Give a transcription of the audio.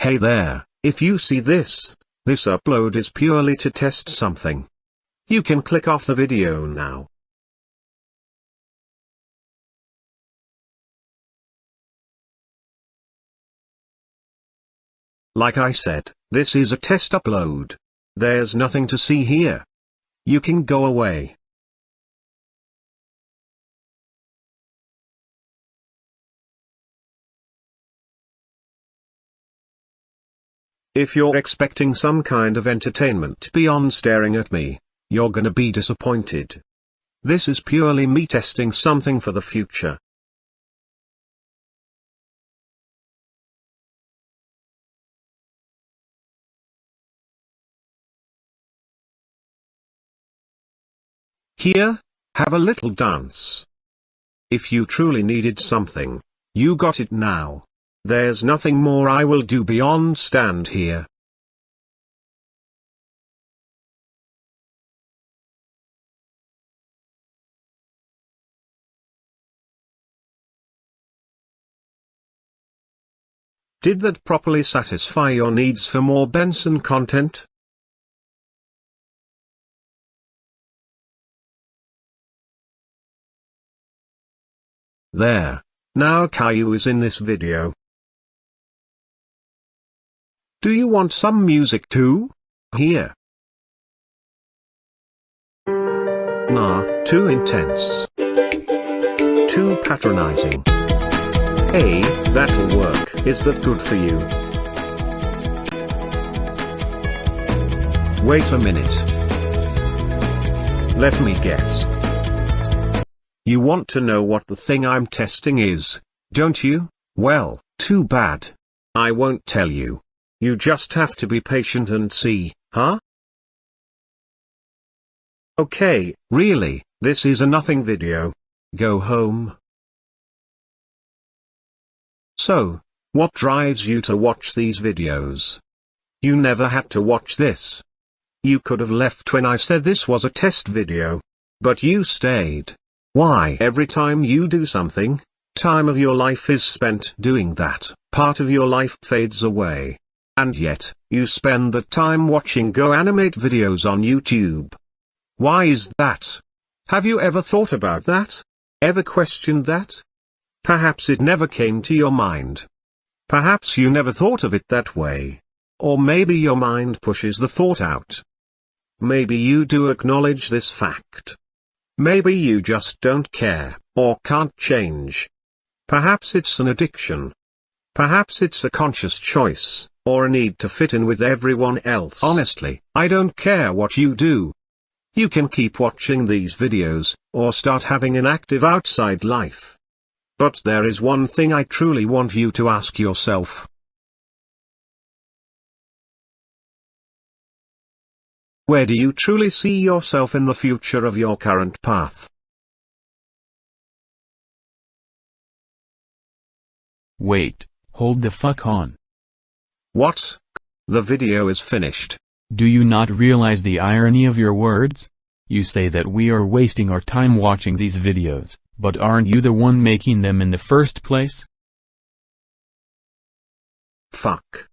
Hey there, if you see this, this upload is purely to test something. You can click off the video now. Like I said, this is a test upload. There's nothing to see here. You can go away. If you're expecting some kind of entertainment beyond staring at me, you're gonna be disappointed. This is purely me testing something for the future. Here, have a little dance. If you truly needed something, you got it now. There's nothing more I will do beyond stand here. Did that properly satisfy your needs for more Benson content? There. Now Caillou is in this video. Do you want some music too? Here. Nah, too intense. Too patronizing. Hey, that'll work. Is that good for you? Wait a minute. Let me guess. You want to know what the thing I'm testing is, don't you? Well, too bad. I won't tell you. You just have to be patient and see, huh? Okay, really, this is a nothing video. Go home. So, what drives you to watch these videos? You never had to watch this. You could have left when I said this was a test video. But you stayed. Why? Every time you do something, time of your life is spent doing that, part of your life fades away. And yet, you spend the time watching GoAnimate videos on YouTube. Why is that? Have you ever thought about that? Ever questioned that? Perhaps it never came to your mind. Perhaps you never thought of it that way. Or maybe your mind pushes the thought out. Maybe you do acknowledge this fact. Maybe you just don't care, or can't change. Perhaps it's an addiction. Perhaps it's a conscious choice or a need to fit in with everyone else. Honestly, I don't care what you do. You can keep watching these videos, or start having an active outside life. But there is one thing I truly want you to ask yourself. Where do you truly see yourself in the future of your current path? Wait, hold the fuck on. What? The video is finished. Do you not realize the irony of your words? You say that we are wasting our time watching these videos, but aren't you the one making them in the first place? Fuck.